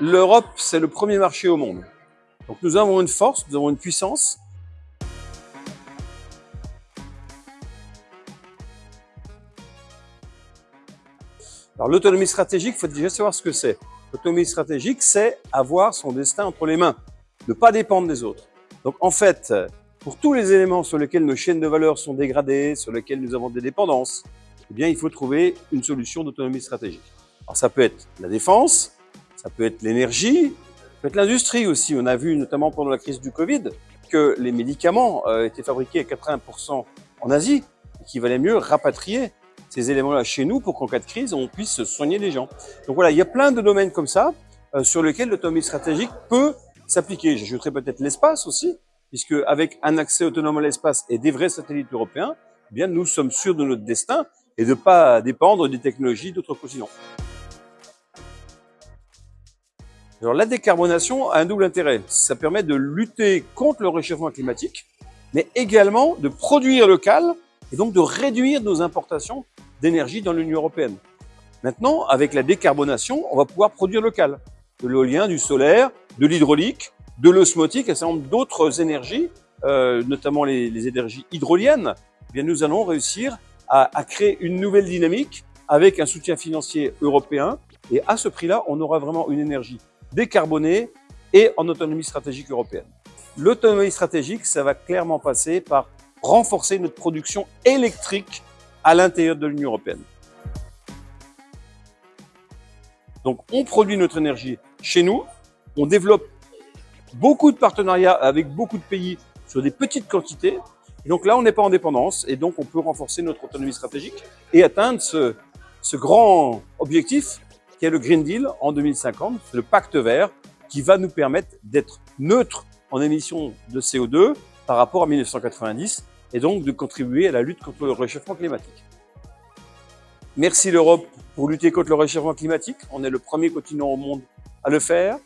l'Europe, c'est le premier marché au monde. Donc nous avons une force, nous avons une puissance. Alors l'autonomie stratégique, il faut déjà savoir ce que c'est. L'autonomie stratégique, c'est avoir son destin entre les mains, ne pas dépendre des autres. Donc en fait, pour tous les éléments sur lesquels nos chaînes de valeur sont dégradées, sur lesquels nous avons des dépendances, eh bien il faut trouver une solution d'autonomie stratégique. Alors ça peut être la défense, ça peut être l'énergie, ça peut être l'industrie aussi. On a vu notamment pendant la crise du Covid que les médicaments euh, étaient fabriqués à 80% en Asie et qu'il valait mieux rapatrier ces éléments-là chez nous pour qu'en cas de crise, on puisse soigner les gens. Donc voilà, il y a plein de domaines comme ça euh, sur lesquels l'autonomie stratégique peut s'appliquer. J'ajouterai peut-être l'espace aussi, puisque avec un accès autonome à l'espace et des vrais satellites européens, eh bien nous sommes sûrs de notre destin et de ne pas dépendre des technologies d'autres continents. Alors la décarbonation a un double intérêt. Ça permet de lutter contre le réchauffement climatique, mais également de produire local et donc de réduire nos importations d'énergie dans l'Union européenne. Maintenant, avec la décarbonation, on va pouvoir produire local. De l'éolien, du solaire, de l'hydraulique, de l'osmotique, nombre d'autres énergies, euh, notamment les, énergies hydroliennes. Eh bien, nous allons réussir à créer une nouvelle dynamique avec un soutien financier européen. Et à ce prix-là, on aura vraiment une énergie décarbonée et en autonomie stratégique européenne. L'autonomie stratégique, ça va clairement passer par renforcer notre production électrique à l'intérieur de l'Union européenne. Donc, on produit notre énergie chez nous, on développe beaucoup de partenariats avec beaucoup de pays sur des petites quantités. Et donc là, on n'est pas en dépendance et donc on peut renforcer notre autonomie stratégique et atteindre ce, ce grand objectif qui est le Green Deal en 2050, le pacte vert qui va nous permettre d'être neutre en émissions de CO2 par rapport à 1990 et donc de contribuer à la lutte contre le réchauffement climatique. Merci l'Europe pour lutter contre le réchauffement climatique. On est le premier continent au monde à le faire.